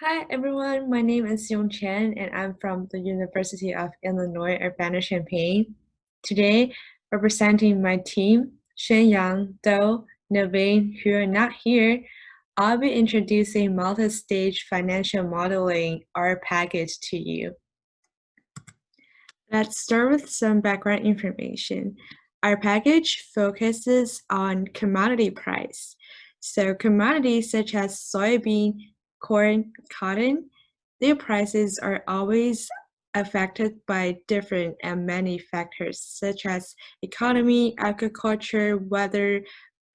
Hi everyone, my name is Yong Chen and I'm from the University of Illinois Urbana-Champaign. Today, representing my team, Shenyang, Do, Naveen, who are not here, I'll be introducing multi-stage financial modeling R package to you. Let's start with some background information. Our package focuses on commodity price. So commodities such as soybean, corn, cotton, their prices are always affected by different and many factors such as economy, agriculture, weather,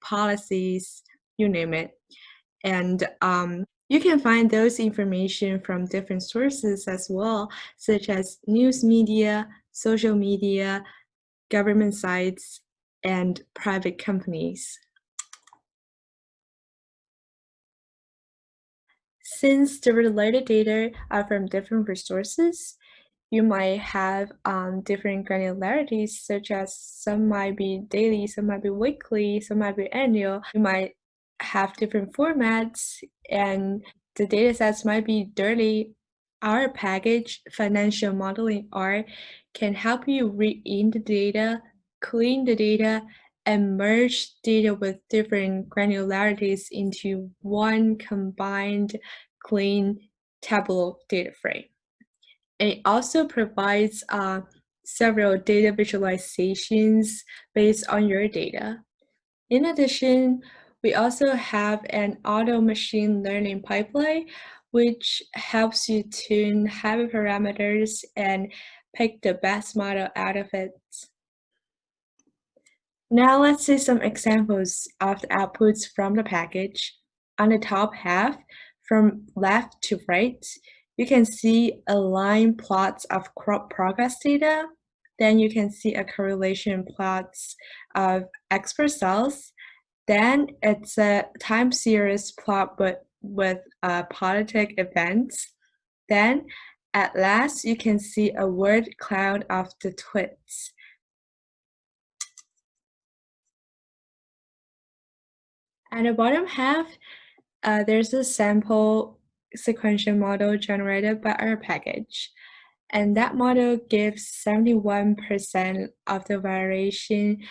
policies, you name it. And um, you can find those information from different sources as well, such as news media, social media, government sites, and private companies. Since the related data are from different resources, you might have um, different granularities, such as some might be daily, some might be weekly, some might be annual. You might have different formats, and the data sets might be dirty. Our package, Financial Modeling R, can help you read in the data, clean the data, and merge data with different granularities into one combined clean Tableau data frame. And It also provides uh, several data visualizations based on your data. In addition, we also have an auto machine learning pipeline, which helps you tune hyperparameters and pick the best model out of it. Now let's see some examples of the outputs from the package. On the top half, from left to right, you can see a line plots of crop progress data. Then you can see a correlation plots of export sales. Then it's a time series plot with, with uh, politic events. Then at last, you can see a word cloud of the tweets. At the bottom half, uh, there's a sample sequential model generated by our package. And that model gives 71% of the variation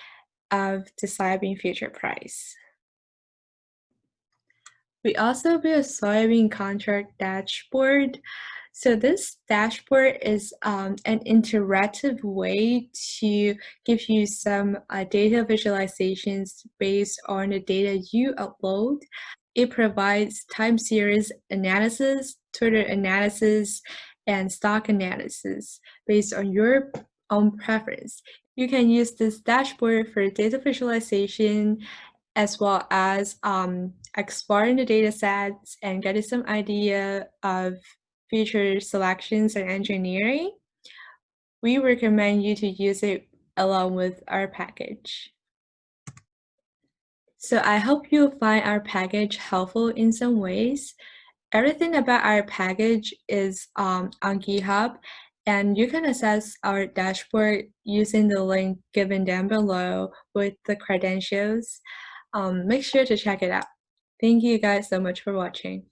of the soybean future price. We also built a soybean contract dashboard so this dashboard is um, an interactive way to give you some uh, data visualizations based on the data you upload. It provides time series analysis, Twitter analysis, and stock analysis based on your own preference. You can use this dashboard for data visualization as well as um, exploring the data sets and getting some idea of feature selections and engineering, we recommend you to use it along with our package. So I hope you'll find our package helpful in some ways. Everything about our package is um, on GitHub and you can access our dashboard using the link given down below with the credentials. Um, make sure to check it out. Thank you guys so much for watching.